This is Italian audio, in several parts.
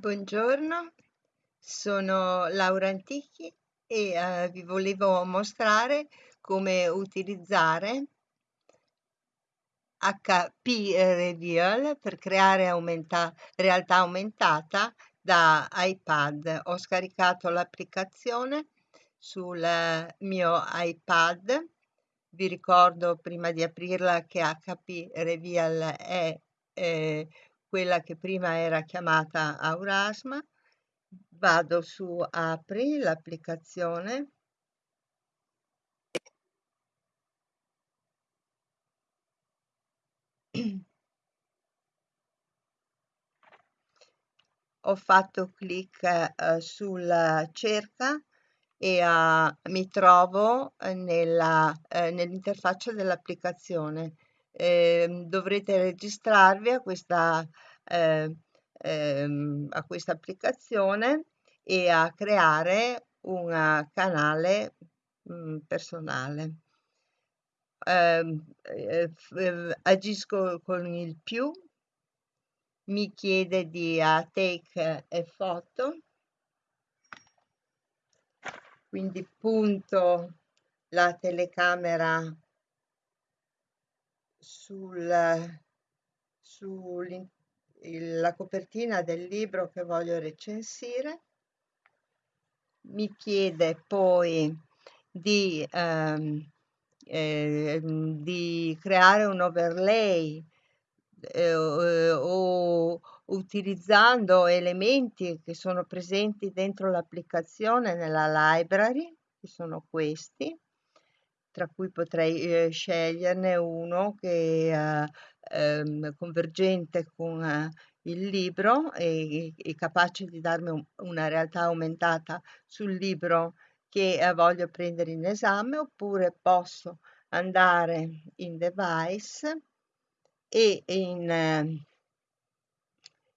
Buongiorno, sono Laura Antichi e eh, vi volevo mostrare come utilizzare HP Reveal per creare aumenta- realtà aumentata da iPad. Ho scaricato l'applicazione sul mio iPad. Vi ricordo prima di aprirla che HP Reveal è eh, quella che prima era chiamata Aurasma, vado su apri l'applicazione. Ho fatto clic eh, sul cerca e uh, mi trovo eh, nell'interfaccia dell'applicazione eh, dovrete registrarvi a questa, eh, ehm, a questa applicazione e a creare un canale mh, mm, personale. Ehm, eh, eh, agisco con il più, mi chiede di uh, take a photo, quindi punto la telecamera sul, sulla copertina del libro che voglio recensire. Mi chiede poi di, ehm, eh, di creare un overlay eh, o utilizzando elementi che sono presenti dentro l'applicazione nella library, che sono questi tra cui potrei eh, sceglierne uno che è ehm, convergente con eh, il libro e, e, capace di darmi un, una realtà aumentata sul libro che eh, voglio prendere in esame oppure posso andare in device e in, eh,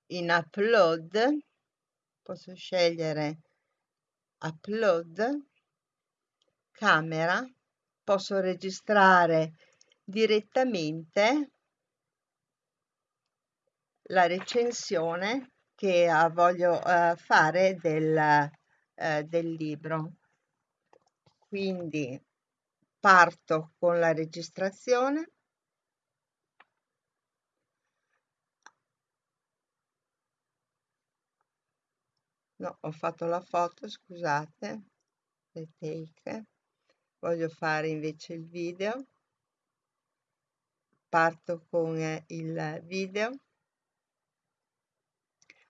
in upload posso scegliere upload camera posso registrare direttamente la recensione che uh, voglio uh, fare del, uh, del libro. Quindi parto con la registrazione. No, ho fatto la foto, scusate, le take voglio fare invece il video. Parto con il video.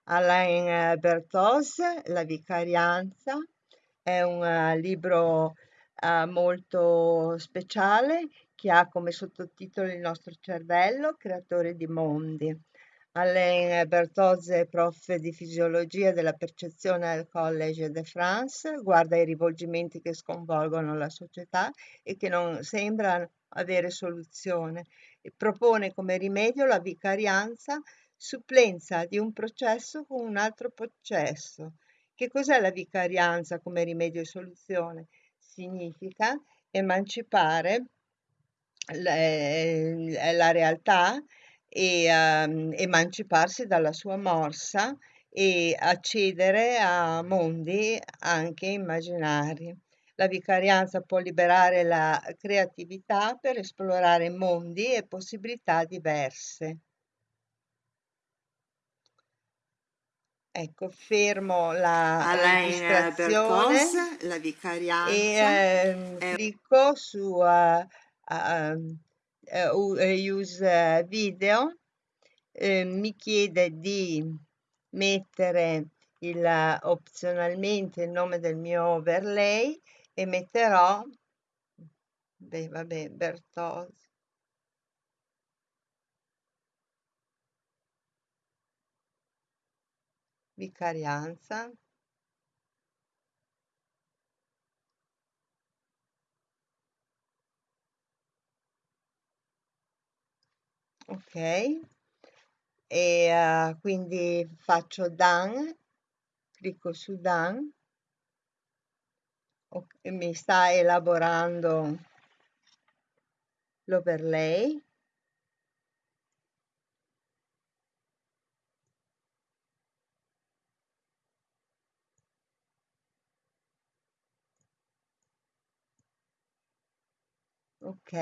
Alain Bertos La vicarianza. È un eh, libro uh, molto speciale che ha come sottotitolo il nostro cervello, creatore di mondi. Alain Bertozze, prof di fisiologia della percezione al Collège de France, guarda i rivolgimenti che sconvolgono la società e che non sembrano avere soluzione e propone come rimedio la vicarianza, supplenza di un processo con un altro processo. Che cos'è la vicarianza come rimedio e soluzione? Significa emancipare la realtà e um, emanciparsi dalla sua morsa e accedere a mondi anche immaginari. La vicarianza può liberare la creatività per esplorare mondi e possibilità diverse. Ecco, fermo la Alain registrazione Bertos, la vicarianza, e eh, clicco su uh, uh, use video eh, mi chiede di mettere il, opzionalmente il nome del mio overlay e metterò beh, vabbè, Bertozzi. Vicarianza ok? E uh, quindi faccio done, clicco su done, okay, mi sta elaborando l'overlay. Ok.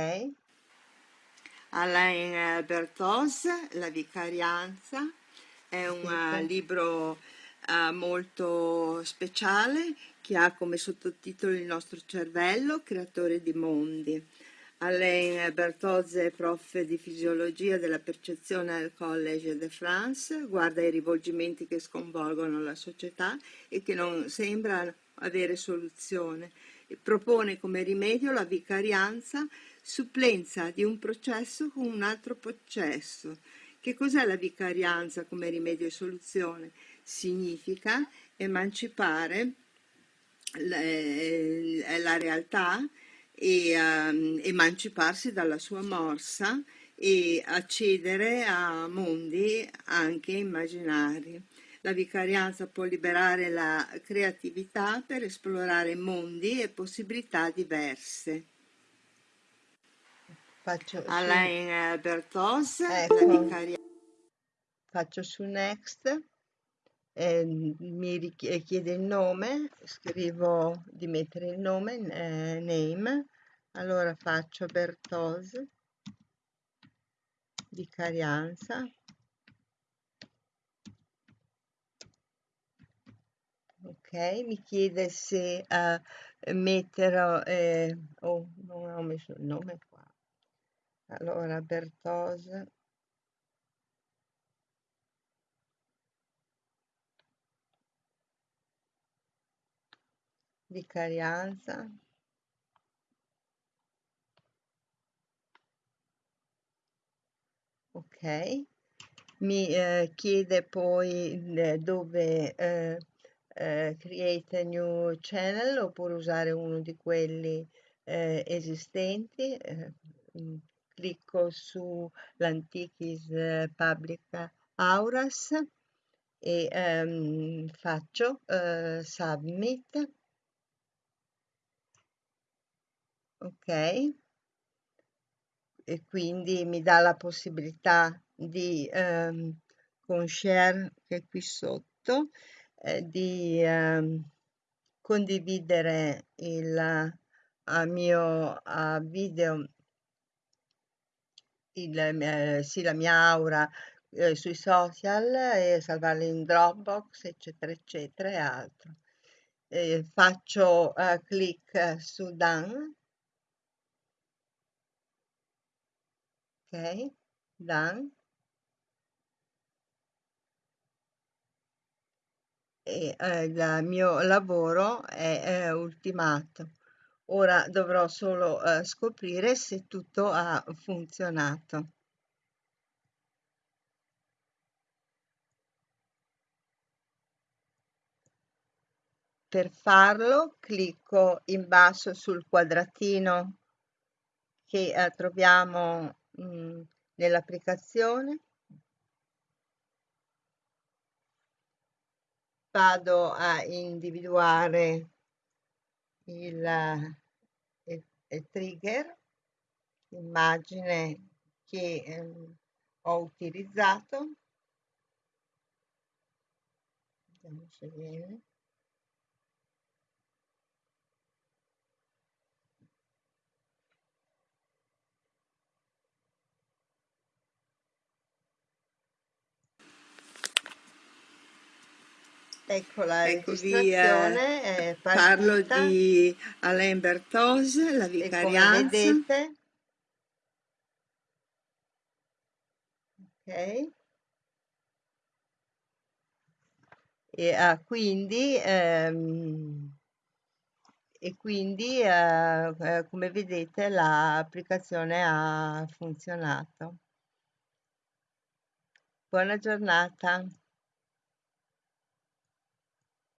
Alain Bertos, La vicarianza, è un uh, libro uh, molto speciale che ha come sottotitolo Il nostro cervello, creatore di mondi. Alain Bertozzi è prof di fisiologia della percezione al Collège de France, guarda i rivolgimenti che sconvolgono la società e che non sembrano avere soluzione. Propone come rimedio la vicarianza, supplenza di un processo con un altro processo. Che cos'è la vicarianza come rimedio e soluzione? Significa emancipare la, eh, la realtà e um, emanciparsi dalla sua morsa e accedere a mondi anche immaginari. La vicarianza può liberare la creatività per esplorare mondi e possibilità diverse. Faccio Alain su... Bertos, ecco. Faccio su Next, eh, mi chiede il nome, scrivo di mettere il nome, eh, name, allora faccio Bertos, vicarianza, ok, mi chiede se uh, metterò, eh, oh, non ho messo il nome allora Bertos, vicarianza, ok, mi eh, chiede poi eh, dove eh, eh, create a new channel oppure usare uno di quelli eh, esistenti. Eh, clicco su l'Antiquis eh, Public Auras e ehm, faccio eh, submit. Ok. E quindi mi dà la possibilità di ehm, con share che è qui sotto eh, di eh, condividere il a mio a video il, eh, sì, la mia aura eh, sui social e salvarla in Dropbox eccetera eccetera e altro. Eh, faccio uh, clic su done ok done e eh, il mio lavoro è, è ultimato. Ora dovrò solo eh, scoprire se tutto ha funzionato. Per farlo clicco in basso sul quadratino che eh, troviamo mm, nell'applicazione vado a individuare il, trigger, l'immagine che eh, ho utilizzato. Vediamo se viene. Ecco la Eccovi, registrazione eh, è parlo di Alain Bertos, la e come vicarianza. vedete, ok, e ah, quindi, ehm, e quindi eh, eh, come vedete l'applicazione ha funzionato. Buona giornata.